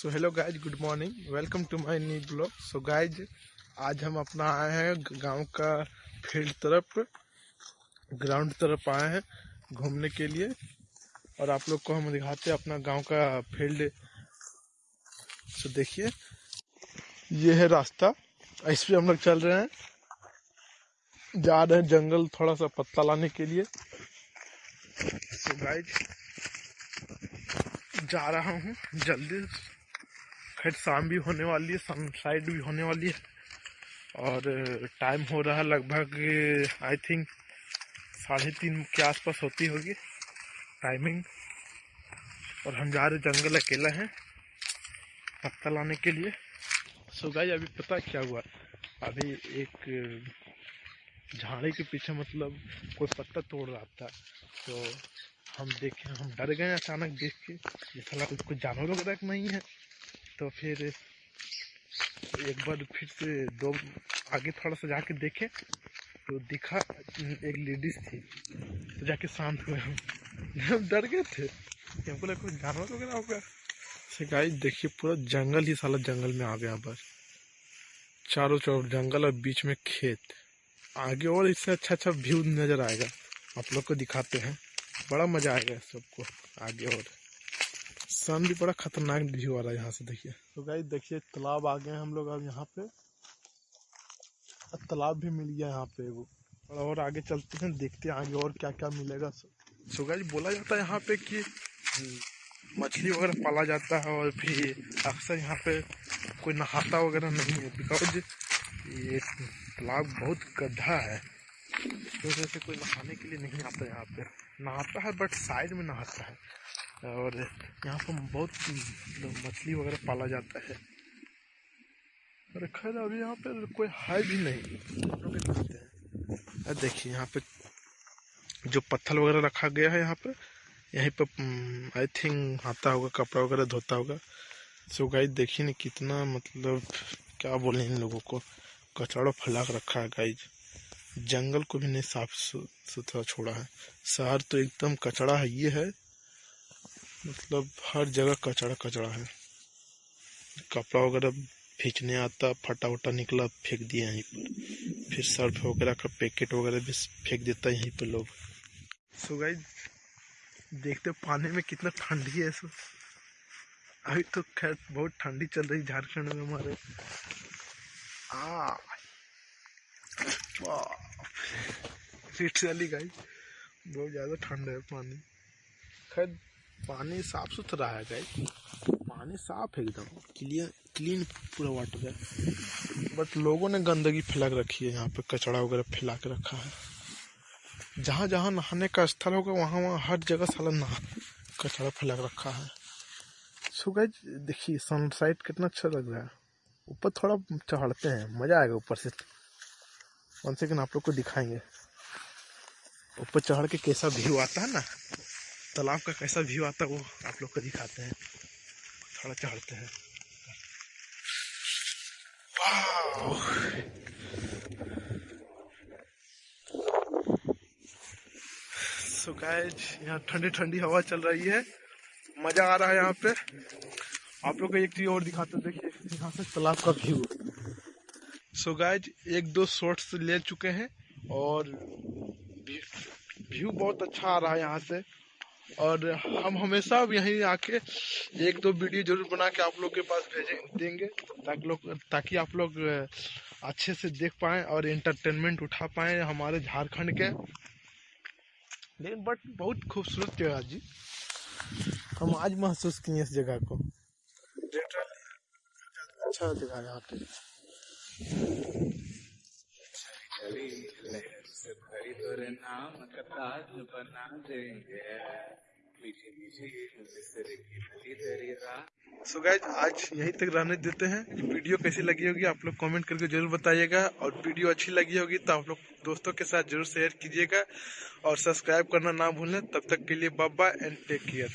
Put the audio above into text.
So hello guys good morning welcome to my new blog so guys आज हम अपना आए हैं गाँव का फ़ील्ड तरफ़ ग्राउंड तरफ़ आए हैं घूमने के लिए। और आप लोग को हम दिखाते हैं अपना गाँव का फ़ील्ड सो देखिए ये है रास्ता। इस पे हम लोग चल रहे हैं। जा रहे हैं जंगल थोड़ा सा पत्ता लाने के लिए। सो so, गाइज़ जा रहा हूँ जल्दी खैर शाम भी होने वाली है सनसाइड भी होने वाली है। और टाइम हो रहा है लगभग आई थिंक साढ़े तीन के आसपास होती होगी टाइमिंग और हम जा रहे जंगल अकेला हैं, पत्ता लाने के लिए। सो गाइस अभी पता क्या हुआ? अभी एक झाड़ी के पीछे मतलब कोई पत्ता तोड़ रहा था। तो हम देखे, हम डर गए अचानक देख के। ये साला कुछ कुछ जानवर वगैरह नहीं है। तो फिर एक बार फिर से दो आगे थोड़ा सा जाके देखे तो दिखा एक लेडीज़ थी तो जाके शांत हुए हम। हम डर गए थे। हमको लगा कुछ जानवर वगैरह होगा। से गाइस देखिए, पूरा जंगल ही साला जंगल में आ गया बस। चारों चारों, जंगल और बीच में खेत। आगे और इससे अच्छा अच्छा व्यू नज़र आएगा। आप लोग को दिखाते हैं। बड़ा मज़ा आएगा सबको, आगे और। सन भी बड़ा खतरनाक व्यू आ रहा है यहाँ से देखिए। तो गाइस देखिए तालाब आ गए हम लोग अब यहाँ पे। तालाब भी मिल गया यहाँ पे वो। और आगे चलते हैं देखते हैं आगे और क्या क्या मिलेगा। सो गाइस बोला जाता है यहाँ पे कि मछली वगैरह पाला जाता है और भी अक्सर यहाँ पे कोई नहाता वगैरह नहीं है बिकॉज़ ये तालाब बहुत गड्ढा है। तो वजह से कोई नहाने के लिए नहीं आता यहाँ पे। नहाता है बट साइड में नहाता है। और यहाँ पर बहुत मछली वगैरह पाला जाता है। और खैर, अभी यहाँ पे कोई है भी नहीं। देखिए, यहाँ पे जो पत्थर वगैरह रखा गया है यहाँ पे, यहीं पे आई थिंक आता होगा, कपड़ा वगैरह धोता होगा। सो गाइस देखिए ना कितना मतलब क्या बोले इन लोगों को। कचड़ा फैला रखा है गाइज़ जंगल को भी नहीं साफ़ सुथरा छोड़ा है। शहर तो एकदम कचड़ा है, ये है। मतलब हर जगह कचड़ा कचड़ा है। कपड़ा वगैरह खींचने आता, फटा उटा निकला, फेंक दिया यहीं पर। फिर सर्फ वगैरह का पैकेट वगैरह भी फेंक देता है यहीं पर लोग। सो गाइज़ देखते पानी में कितना ठंडी है सो अभी तो खैर बहुत ठंडी चल रही झारखंड में हमारे। आ लिटरली गाइस, बहुत ज़्यादा ठंडा है पानी। खैर, पानी साफ़ सुथरा है गाइस। पानी साफ़ है एकदम। क्लियर, क्लीन पूरा वाटर है। बट लोगों ने गंदगी फैला के रखी है, यहाँ पे कचड़ा वगैरह फैला के रखा है। जहाँ जहाँ नहाने का स्थल होगा, वहाँ वहाँ हर जगह साला नहा, कचड़ा फैला के रखा है। सो गाइस देखिए सनसाइड कितना अच्छा लग रहा है। ऊपर थोड़ा चढ़ते हैं, मज़ा आएगा ऊपर से। वन सेकेंड आप लोग को दिखाएँगे? ऊपर चढ़ के कैसा व्यू आता है ना? तालाब का कैसा व्यू आता है वो आप लोग को दिखाते हैं। थोड़ा चढ़ते हैं। सो गाइज़ यहाँ ठंडी ठंडी हवा चल रही है। मज़ा आ रहा है यहाँ पे। आप लोग को एक चीज़ और दिखाते देखिए, यहाँ से तालाब का व्यू सो गाइज़, एक दो शॉट्स ले चुके हैं और व्यू बहुत अच्छा आ रहा है यहाँ से। और हम हमेशा यहीं आके एक दो वीडियो ज़रूर बना के आप लोग के पास भेजे देंगे, ताकि लोग ताकि आप लोग अच्छे से देख पाए और एंटरटेनमेंट उठा पाए हमारे झारखंड के। लेकिन बट बहुत खूबसूरत जगह जी। हम आज महसूस किए इस जगह को। अच्छा जगह यहाँ पे। नाम कथा जो बना देंगे सो गाइज़ आज यहीं तक रहने देते हैं। वीडियो कैसी लगी होगी आप लोग कमेंट करके ज़रूर बताइएगा। और वीडियो अच्छी लगी होगी तो आप लोग दोस्तों के साथ ज़रूर शेयर कीजिएगा। और सब्सक्राइब करना ना भूलें। तब तक के लिए बाय एंड टेक केयर